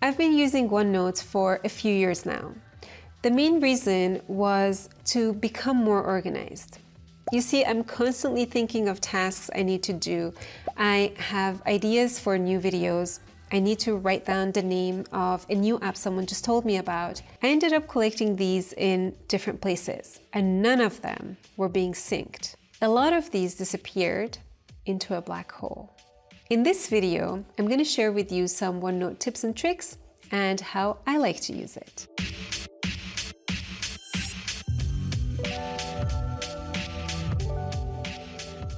I've been using OneNote for a few years now. The main reason was to become more organized. You see, I'm constantly thinking of tasks I need to do. I have ideas for new videos. I need to write down the name of a new app someone just told me about. I ended up collecting these in different places and none of them were being synced. A lot of these disappeared into a black hole. In this video, I'm going to share with you some OneNote tips and tricks and how I like to use it.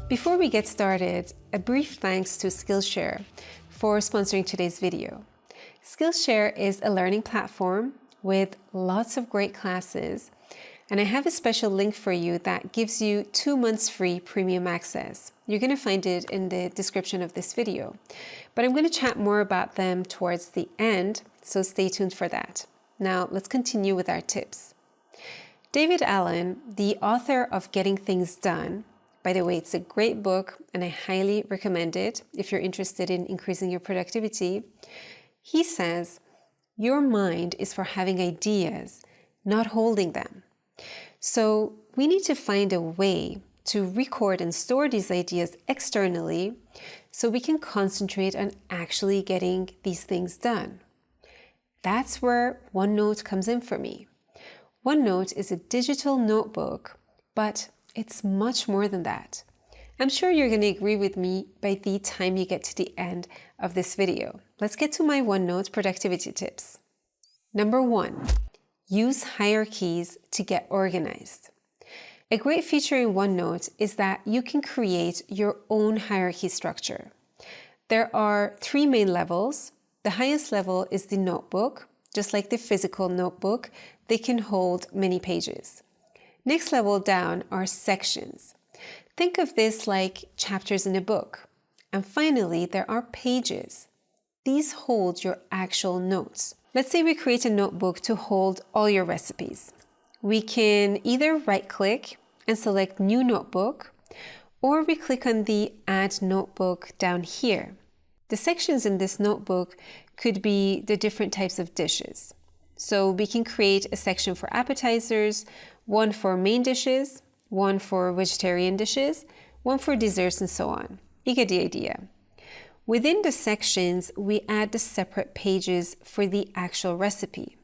Before we get started, a brief thanks to Skillshare for sponsoring today's video. Skillshare is a learning platform with lots of great classes, and I have a special link for you that gives you two months free premium access. You're going to find it in the description of this video, but I'm going to chat more about them towards the end, so stay tuned for that. Now let's continue with our tips. David Allen, the author of Getting Things Done, by the way, it's a great book and I highly recommend it if you're interested in increasing your productivity. He says, your mind is for having ideas, not holding them. So we need to find a way to record and store these ideas externally so we can concentrate on actually getting these things done. That's where OneNote comes in for me. OneNote is a digital notebook, but it's much more than that. I'm sure you're going to agree with me by the time you get to the end of this video. Let's get to my OneNote productivity tips. Number one, use hierarchies to get organized. A great feature in OneNote is that you can create your own hierarchy structure. There are three main levels. The highest level is the notebook. Just like the physical notebook, they can hold many pages. Next level down are sections. Think of this like chapters in a book. And finally, there are pages. These hold your actual notes. Let's say we create a notebook to hold all your recipes. We can either right-click and select New Notebook, or we click on the Add Notebook down here. The sections in this notebook could be the different types of dishes. So we can create a section for appetizers, one for main dishes, one for vegetarian dishes, one for desserts and so on. You get the idea. Within the sections, we add the separate pages for the actual recipe.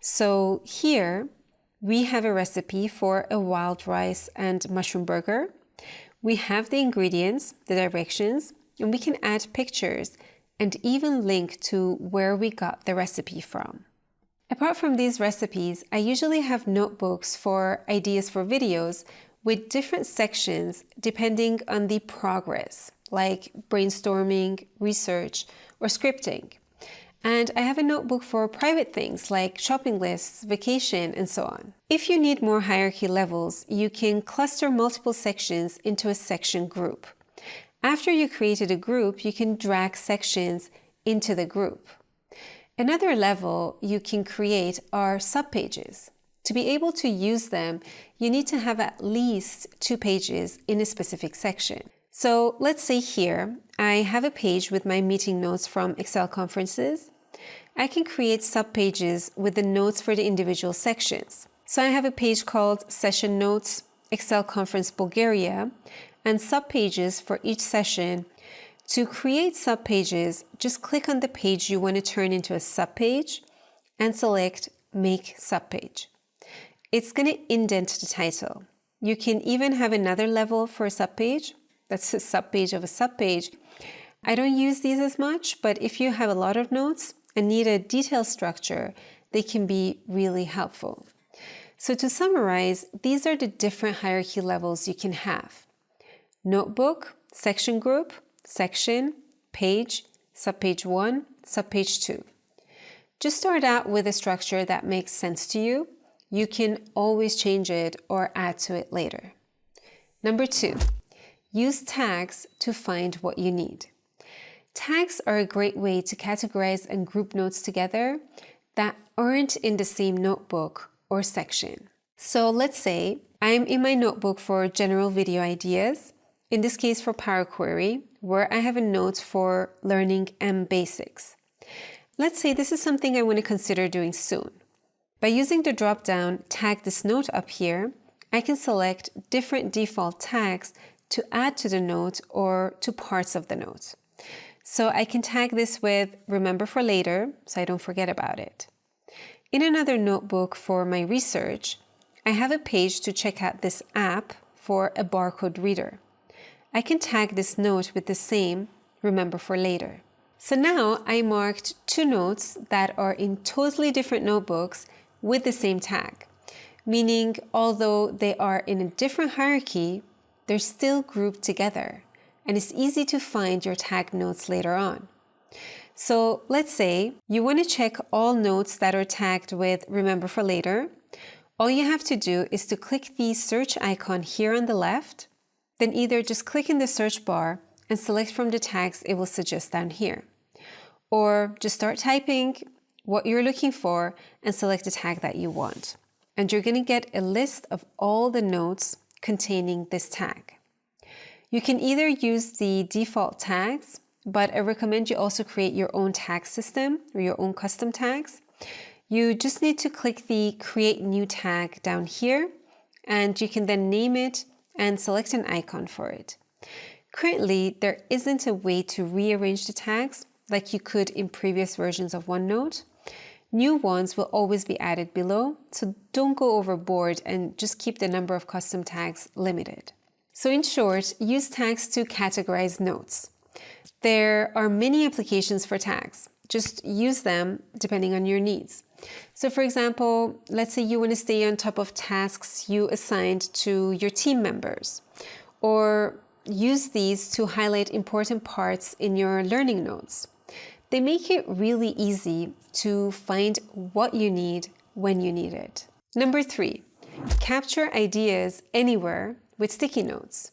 So here, we have a recipe for a wild rice and mushroom burger. We have the ingredients, the directions, and we can add pictures and even link to where we got the recipe from. Apart from these recipes, I usually have notebooks for ideas for videos with different sections depending on the progress, like brainstorming, research, or scripting. And I have a notebook for private things like shopping lists, vacation, and so on. If you need more hierarchy levels, you can cluster multiple sections into a section group. After you created a group, you can drag sections into the group. Another level you can create are subpages. To be able to use them, you need to have at least two pages in a specific section. So let's say here, I have a page with my meeting notes from Excel conferences. I can create subpages with the notes for the individual sections. So I have a page called Session Notes Excel Conference Bulgaria and subpages for each session to create subpages, just click on the page you want to turn into a subpage and select Make Subpage. It's going to indent the title. You can even have another level for a subpage. That's a subpage of a subpage. I don't use these as much, but if you have a lot of notes and need a detailed structure, they can be really helpful. So to summarize, these are the different hierarchy levels you can have. Notebook, section group, section, page, subpage 1, subpage 2. Just start out with a structure that makes sense to you. You can always change it or add to it later. Number two, use tags to find what you need. Tags are a great way to categorize and group notes together that aren't in the same notebook or section. So let's say I'm in my notebook for general video ideas, in this case for Power Query, where I have a note for learning M basics. Let's say this is something I want to consider doing soon. By using the drop-down Tag this note up here, I can select different default tags to add to the note or to parts of the note. So I can tag this with remember for later, so I don't forget about it. In another notebook for my research, I have a page to check out this app for a barcode reader. I can tag this note with the same remember for later. So now I marked two notes that are in totally different notebooks with the same tag, meaning although they are in a different hierarchy, they're still grouped together and it's easy to find your tag notes later on. So let's say you want to check all notes that are tagged with remember for later. All you have to do is to click the search icon here on the left, then either just click in the search bar and select from the tags it will suggest down here. Or just start typing what you're looking for and select the tag that you want. And you're going to get a list of all the notes containing this tag. You can either use the default tags, but I recommend you also create your own tag system or your own custom tags. You just need to click the create new tag down here and you can then name it and select an icon for it. Currently, there isn't a way to rearrange the tags like you could in previous versions of OneNote. New ones will always be added below, so don't go overboard and just keep the number of custom tags limited. So in short, use tags to categorize notes. There are many applications for tags. Just use them depending on your needs. So for example, let's say you want to stay on top of tasks you assigned to your team members, or use these to highlight important parts in your learning notes. They make it really easy to find what you need when you need it. Number three, capture ideas anywhere with sticky notes.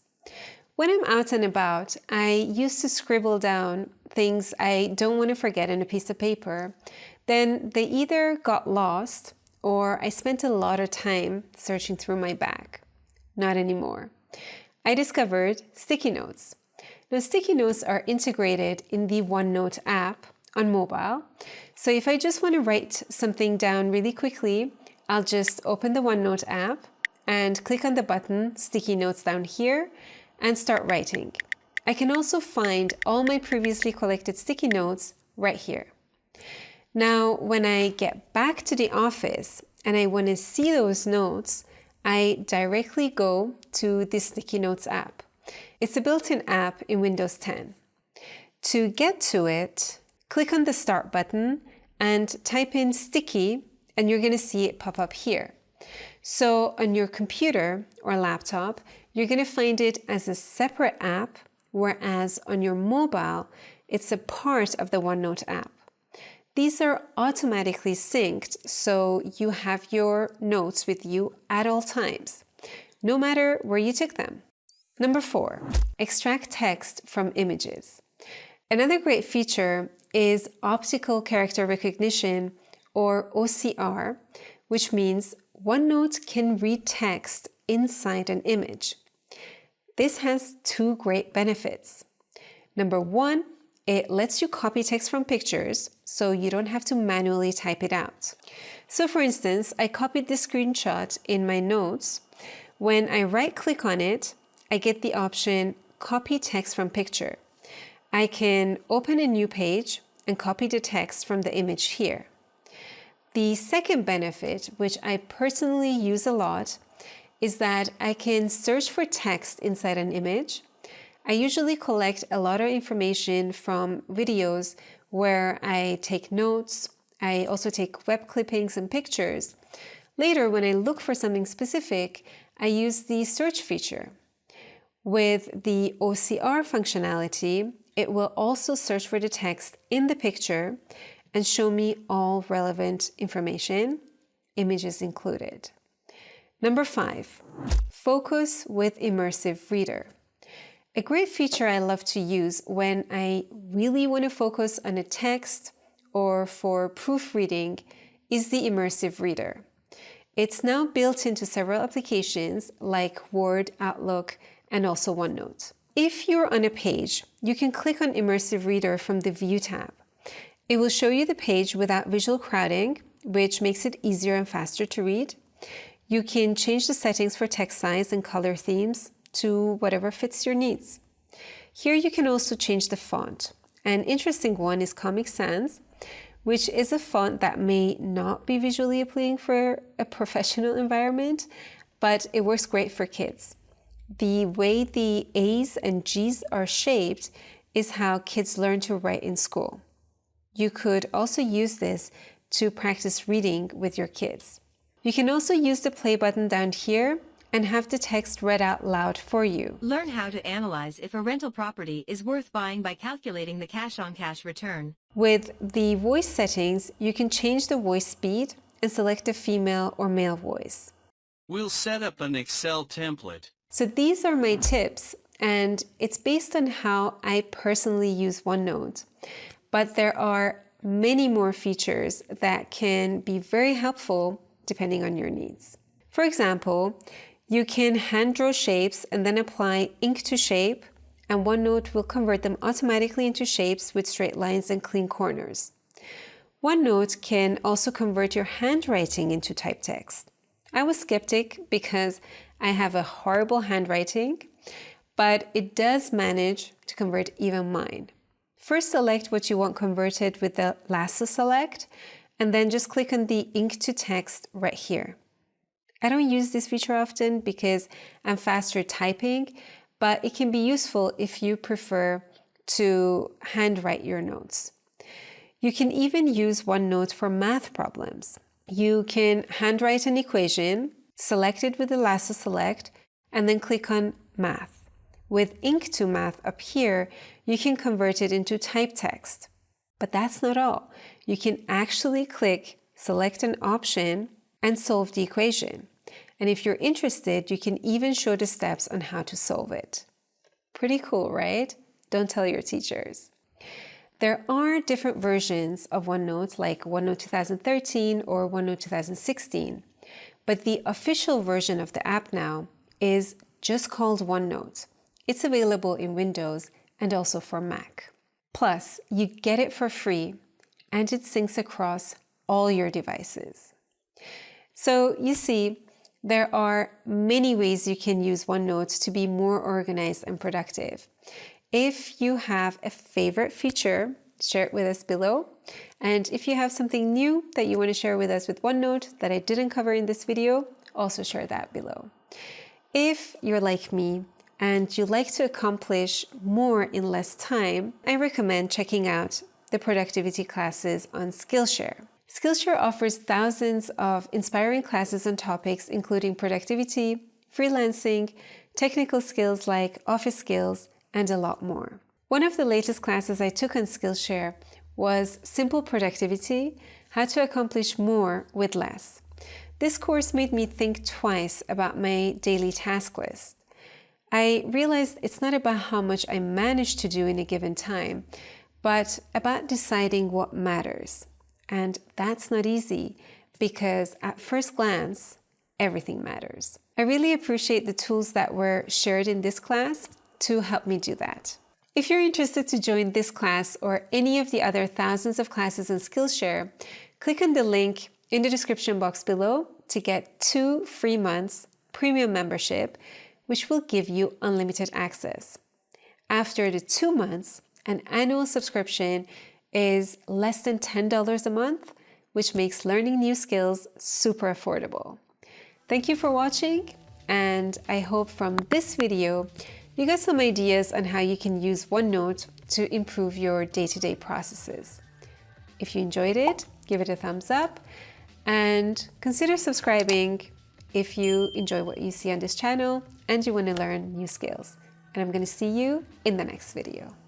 When I'm out and about, I used to scribble down things I don't want to forget on a piece of paper. Then they either got lost or I spent a lot of time searching through my bag. Not anymore. I discovered sticky notes. Now, sticky notes are integrated in the OneNote app on mobile. So if I just want to write something down really quickly, I'll just open the OneNote app and click on the button Sticky Notes down here and start writing. I can also find all my previously collected sticky notes right here. Now, when I get back to the office and I want to see those notes, I directly go to the Sticky Notes app. It's a built-in app in Windows 10. To get to it, click on the Start button and type in Sticky and you're going to see it pop up here. So on your computer or laptop, you're going to find it as a separate app, whereas on your mobile, it's a part of the OneNote app. These are automatically synced, so you have your notes with you at all times, no matter where you took them. Number four, extract text from images. Another great feature is optical character recognition or OCR, which means OneNote can read text inside an image. This has two great benefits. Number one, it lets you copy text from pictures so you don't have to manually type it out. So for instance, I copied this screenshot in my notes. When I right click on it, I get the option copy text from picture. I can open a new page and copy the text from the image here. The second benefit, which I personally use a lot, is that I can search for text inside an image. I usually collect a lot of information from videos where I take notes. I also take web clippings and pictures. Later, when I look for something specific, I use the search feature. With the OCR functionality, it will also search for the text in the picture and show me all relevant information, images included. Number five, focus with immersive reader. A great feature I love to use when I really want to focus on a text or for proofreading is the immersive reader. It's now built into several applications like Word, Outlook, and also OneNote. If you're on a page, you can click on Immersive Reader from the View tab It will show you the page without visual crowding, which makes it easier and faster to read. You can change the settings for text size and color themes to whatever fits your needs. Here you can also change the font. An interesting one is Comic Sans, which is a font that may not be visually appealing for a professional environment, but it works great for kids. The way the A's and G's are shaped is how kids learn to write in school. You could also use this to practice reading with your kids. You can also use the play button down here and have the text read out loud for you. Learn how to analyze if a rental property is worth buying by calculating the cash-on-cash -cash return. With the voice settings, you can change the voice speed and select a female or male voice. We'll set up an Excel template. So these are my tips, and it's based on how I personally use OneNote. But there are many more features that can be very helpful depending on your needs. For example, you can hand draw shapes and then apply ink to shape and OneNote will convert them automatically into shapes with straight lines and clean corners. OneNote can also convert your handwriting into typed text. I was skeptic because I have a horrible handwriting, but it does manage to convert even mine. First select what you want converted with the lasso select, and then just click on the ink to text right here. I don't use this feature often because I'm faster typing, but it can be useful if you prefer to handwrite your notes. You can even use OneNote for math problems. You can handwrite an equation, select it with the lasso select, and then click on Math. With Ink to Math up here, you can convert it into type text. But that's not all. You can actually click Select an option and solve the equation. And if you're interested, you can even show the steps on how to solve it. Pretty cool, right? Don't tell your teachers. There are different versions of OneNote like OneNote 2013 or OneNote 2016, but the official version of the app now is just called OneNote. It's available in Windows and also for Mac. Plus, you get it for free and it syncs across all your devices. So you see, there are many ways you can use OneNote to be more organized and productive. If you have a favorite feature, share it with us below. And if you have something new that you want to share with us with OneNote that I didn't cover in this video, also share that below. If you're like me and you like to accomplish more in less time, I recommend checking out the productivity classes on Skillshare. Skillshare offers thousands of inspiring classes on topics including productivity, freelancing, technical skills like office skills, and a lot more. One of the latest classes I took on Skillshare was Simple Productivity, How to Accomplish More with Less. This course made me think twice about my daily task list. I realized it's not about how much I manage to do in a given time, but about deciding what matters. And that's not easy because at first glance, everything matters. I really appreciate the tools that were shared in this class to help me do that. If you're interested to join this class or any of the other thousands of classes in Skillshare, click on the link in the description box below to get two free months premium membership, which will give you unlimited access. After the two months, an annual subscription is less than $10 a month, which makes learning new skills super affordable. Thank you for watching, and I hope from this video you got some ideas on how you can use OneNote to improve your day-to-day -day processes. If you enjoyed it, give it a thumbs up and consider subscribing if you enjoy what you see on this channel and you want to learn new skills. And I'm going to see you in the next video.